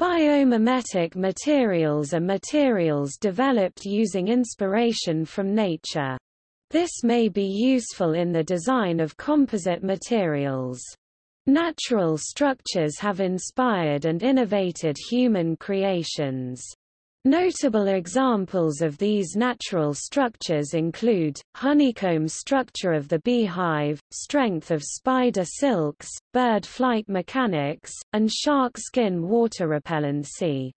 Biomimetic materials are materials developed using inspiration from nature. This may be useful in the design of composite materials. Natural structures have inspired and innovated human creations. Notable examples of these natural structures include, honeycomb structure of the beehive, strength of spider silks, bird flight mechanics, and shark skin water repellency.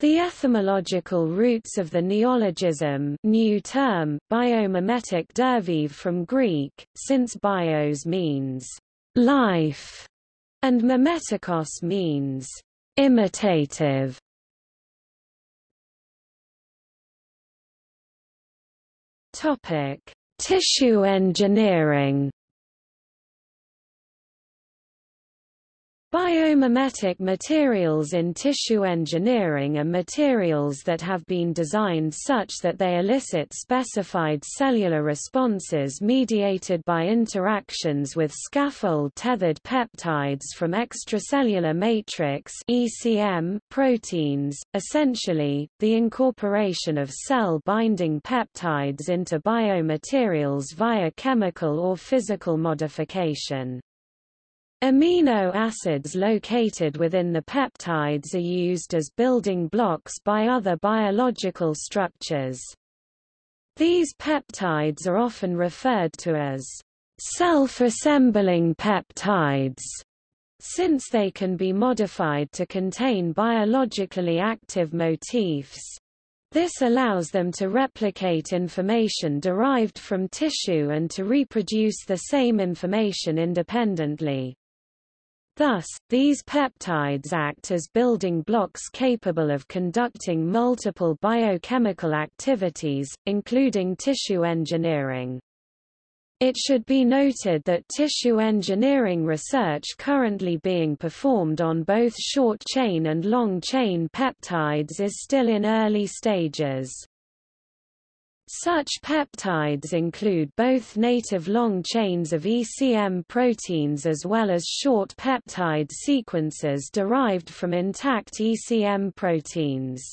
The etymological roots of the neologism new term, biomimetic derived from Greek, since bios means life, and mimetikos means imitative. Topic: Tissue engineering. Biomimetic materials in tissue engineering are materials that have been designed such that they elicit specified cellular responses mediated by interactions with scaffold-tethered peptides from extracellular matrix ECM proteins, essentially, the incorporation of cell-binding peptides into biomaterials via chemical or physical modification. Amino acids located within the peptides are used as building blocks by other biological structures. These peptides are often referred to as self-assembling peptides, since they can be modified to contain biologically active motifs. This allows them to replicate information derived from tissue and to reproduce the same information independently. Thus, these peptides act as building blocks capable of conducting multiple biochemical activities, including tissue engineering. It should be noted that tissue engineering research currently being performed on both short-chain and long-chain peptides is still in early stages. Such peptides include both native long chains of ECM proteins as well as short peptide sequences derived from intact ECM proteins.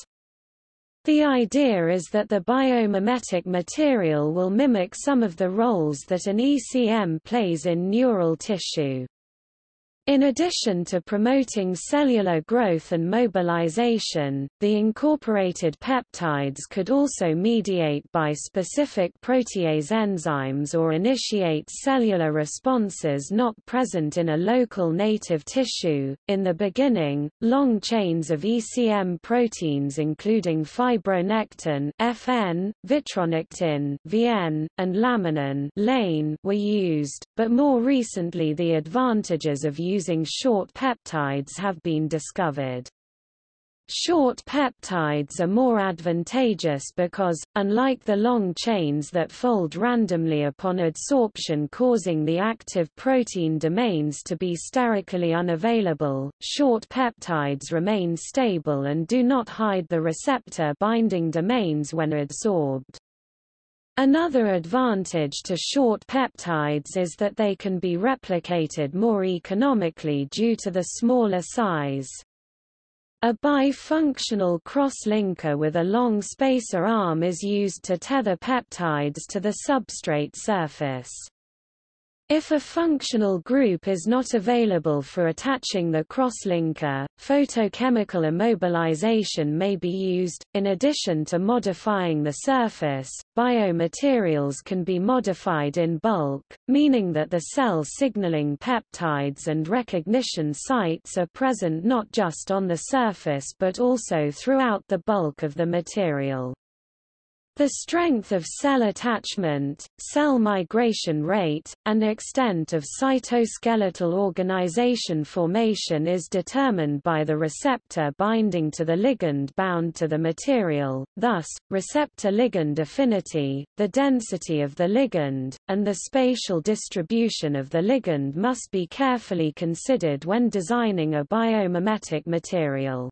The idea is that the biomimetic material will mimic some of the roles that an ECM plays in neural tissue. In addition to promoting cellular growth and mobilization, the incorporated peptides could also mediate by specific protease enzymes or initiate cellular responses not present in a local native tissue. In the beginning, long chains of ECM proteins including fibronectin (FN), vitronectin (VN), and laminin (LANE) were used, but more recently the advantages of using using short peptides have been discovered. Short peptides are more advantageous because, unlike the long chains that fold randomly upon adsorption causing the active protein domains to be sterically unavailable, short peptides remain stable and do not hide the receptor binding domains when adsorbed. Another advantage to short peptides is that they can be replicated more economically due to the smaller size. A bifunctional cross-linker with a long spacer arm is used to tether peptides to the substrate surface. If a functional group is not available for attaching the crosslinker, photochemical immobilization may be used. In addition to modifying the surface, biomaterials can be modified in bulk, meaning that the cell signaling peptides and recognition sites are present not just on the surface but also throughout the bulk of the material. The strength of cell attachment, cell migration rate, and extent of cytoskeletal organization formation is determined by the receptor binding to the ligand bound to the material, thus, receptor-ligand affinity, the density of the ligand, and the spatial distribution of the ligand must be carefully considered when designing a biomimetic material.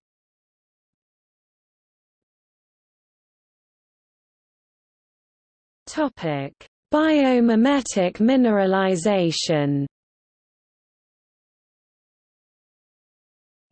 Topic: Biomimetic mineralization.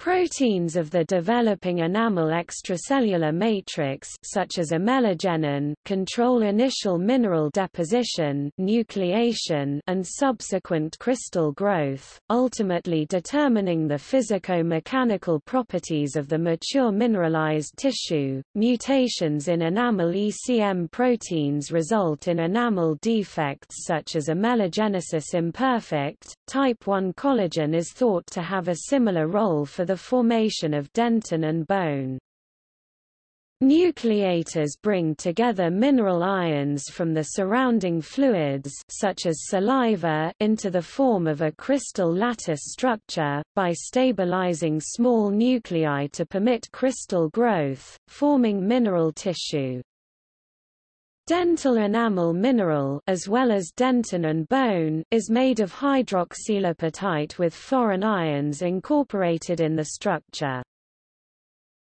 Proteins of the developing enamel extracellular matrix such as amelogenin control initial mineral deposition nucleation and subsequent crystal growth, ultimately determining the physico-mechanical properties of the mature mineralized tissue. Mutations in enamel ECM proteins result in enamel defects such as amelogenesis imperfecta. Type 1 collagen is thought to have a similar role for the the formation of dentin and bone. Nucleators bring together mineral ions from the surrounding fluids such as saliva into the form of a crystal lattice structure, by stabilizing small nuclei to permit crystal growth, forming mineral tissue. Dental enamel mineral as well as dentin and bone is made of hydroxylapatite with foreign ions incorporated in the structure.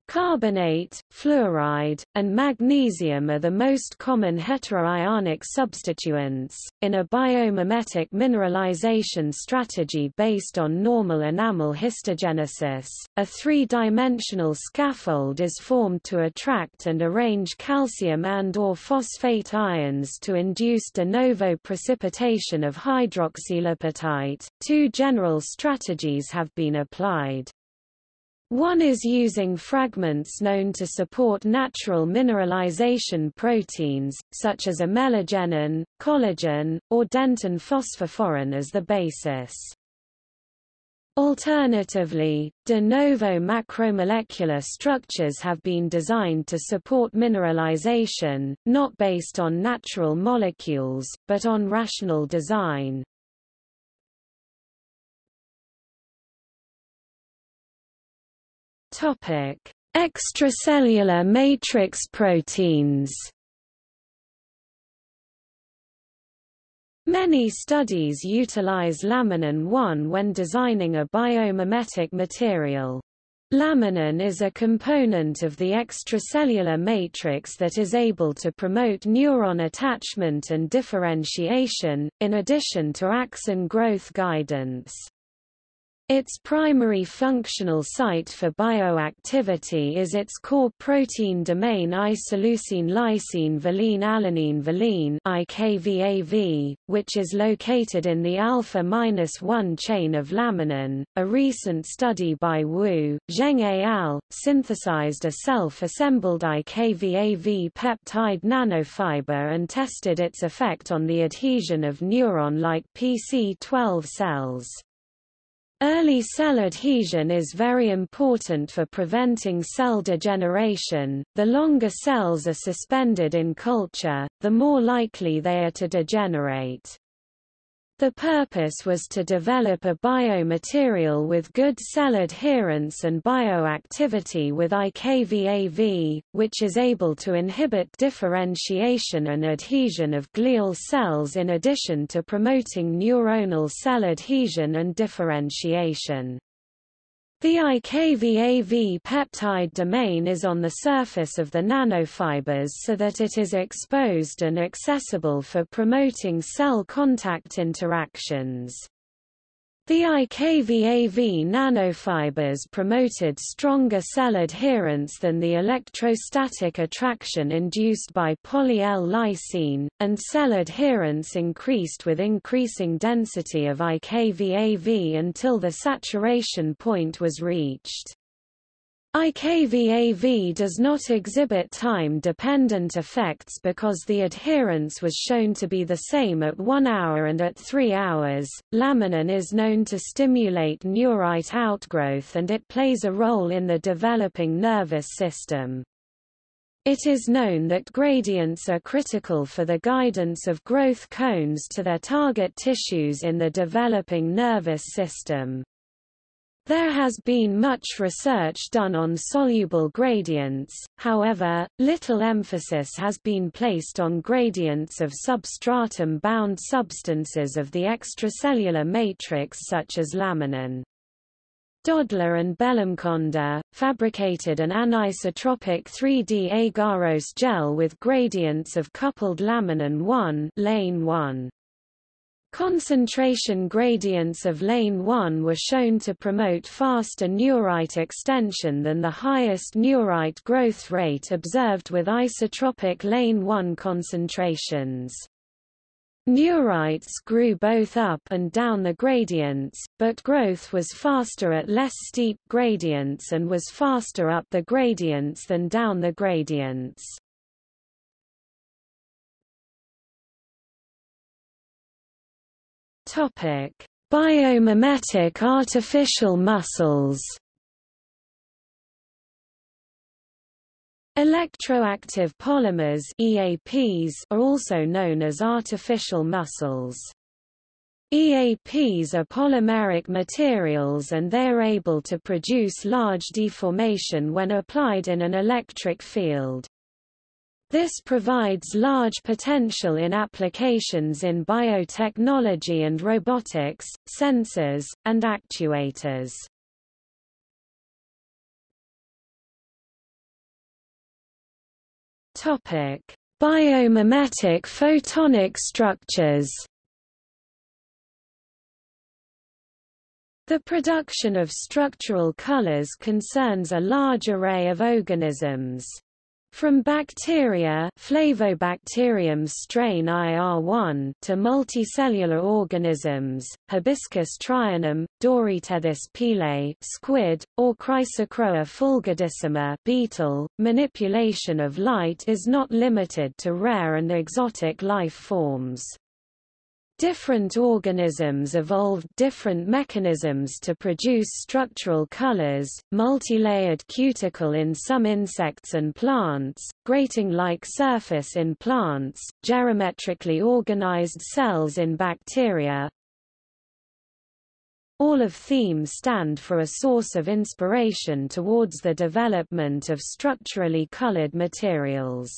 Carbonate, fluoride, and magnesium are the most common heteroionic substituents. In a biomimetic mineralization strategy based on normal enamel histogenesis, a three-dimensional scaffold is formed to attract and arrange calcium and or phosphate ions to induce de novo precipitation of hydroxylapatite. Two general strategies have been applied. One is using fragments known to support natural mineralization proteins, such as amelogenin, collagen, or dentin phosphophoryn as the basis. Alternatively, de novo macromolecular structures have been designed to support mineralization, not based on natural molecules, but on rational design. Topic: Extracellular matrix proteins. Many studies utilize laminin 1 when designing a biomimetic material. Laminin is a component of the extracellular matrix that is able to promote neuron attachment and differentiation, in addition to axon growth guidance. Its primary functional site for bioactivity is its core protein domain isoleucine lysine valine alanine valine IKVAV, which is located in the alpha-1 chain of laminin. A recent study by Wu, Zheng et al. synthesized a self-assembled IKVAV peptide nanofiber and tested its effect on the adhesion of neuron-like PC12 cells. Early cell adhesion is very important for preventing cell degeneration. The longer cells are suspended in culture, the more likely they are to degenerate. The purpose was to develop a biomaterial with good cell adherence and bioactivity with IKVAV, which is able to inhibit differentiation and adhesion of glial cells in addition to promoting neuronal cell adhesion and differentiation. The IKVAV peptide domain is on the surface of the nanofibers so that it is exposed and accessible for promoting cell contact interactions. The IKVAV nanofibers promoted stronger cell adherence than the electrostatic attraction induced by poly-L-lysine, and cell adherence increased with increasing density of IKVAV until the saturation point was reached. IKVAV does not exhibit time-dependent effects because the adherence was shown to be the same at 1 hour and at 3 hours. Laminin is known to stimulate neurite outgrowth and it plays a role in the developing nervous system. It is known that gradients are critical for the guidance of growth cones to their target tissues in the developing nervous system. There has been much research done on soluble gradients, however, little emphasis has been placed on gradients of substratum-bound substances of the extracellular matrix such as laminin. Dodla and Bellamkonda, fabricated an anisotropic 3D agarose gel with gradients of coupled laminin 1 lane 1. Concentration gradients of lane 1 were shown to promote faster neurite extension than the highest neurite growth rate observed with isotropic lane 1 concentrations. Neurites grew both up and down the gradients, but growth was faster at less steep gradients and was faster up the gradients than down the gradients. Topic: Biomimetic artificial muscles. Electroactive polymers EAPs are also known as artificial muscles. EAPs are polymeric materials and they are able to produce large deformation when applied in an electric field. This provides large potential in applications in biotechnology and robotics, sensors, and actuators. Topic: Biomimetic photonic structures. The production of structural colors concerns a large array of organisms. From bacteria Flavobacterium strain IR1 to multicellular organisms, Hibiscus trionum, Doryteuthis pealeii squid, or Chrysochroa fulgidissima beetle, manipulation of light is not limited to rare and exotic life forms. Different organisms evolved different mechanisms to produce structural colors, multilayered cuticle in some insects and plants, grating-like surface in plants, geometrically organized cells in bacteria. All of themes stand for a source of inspiration towards the development of structurally colored materials.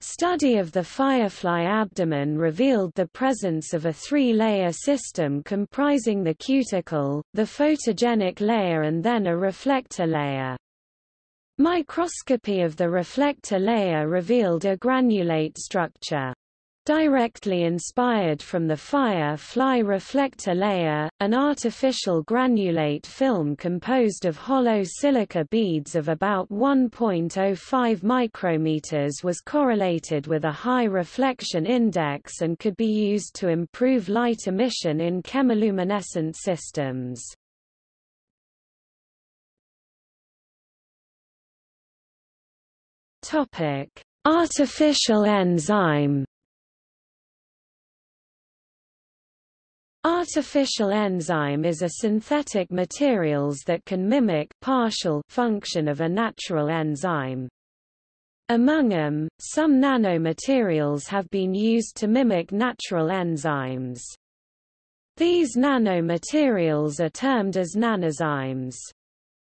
Study of the firefly abdomen revealed the presence of a three-layer system comprising the cuticle, the photogenic layer and then a reflector layer. Microscopy of the reflector layer revealed a granulate structure directly inspired from the fire-fly reflector layer, an artificial granulate film composed of hollow silica beads of about 1.05 micrometers was correlated with a high reflection index and could be used to improve light emission in chemiluminescent systems. Topic: Artificial enzyme Artificial enzyme is a synthetic materials that can mimic partial function of a natural enzyme. Among them, some nanomaterials have been used to mimic natural enzymes. These nanomaterials are termed as nanozymes.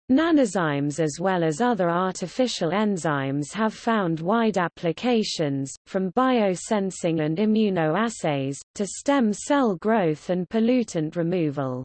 Nanozymes as well as other artificial enzymes have found wide applications, from biosensing and immunoassays, to stem cell growth and pollutant removal.